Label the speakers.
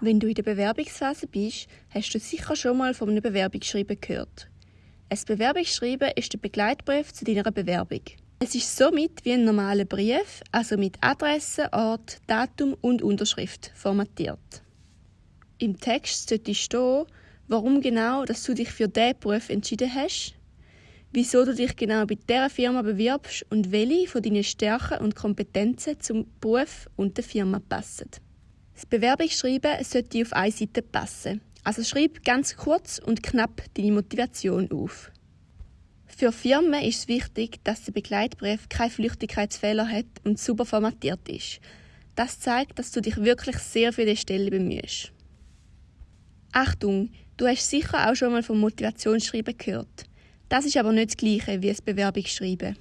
Speaker 1: Wenn du in der Bewerbungsphase bist, hast du sicher schon mal von einem Bewerbungsschreiben gehört. Ein Bewerbungsschreiben ist der Begleitbrief zu deiner Bewerbung. Es ist somit wie ein normaler Brief, also mit Adresse, Ort, Datum und Unterschrift formatiert. Im Text sollte stehen, warum genau dass du dich für diesen Beruf entschieden hast, wieso du dich genau bei dieser Firma bewirbst und welche von deinen Stärken und Kompetenzen zum Beruf und der Firma passen. Das Bewerbungsschreiben sollte auf eine Seite passen. Also schreib ganz kurz und knapp deine Motivation auf. Für Firmen ist es wichtig, dass der Begleitbrief keine Flüchtigkeitsfehler hat und super formatiert ist. Das zeigt, dass du dich wirklich sehr für die Stelle bemühst. Achtung, du hast sicher auch schon mal vom Motivationsschreiben gehört. Das ist aber nicht das gleiche wie das Bewerbungsschreiben.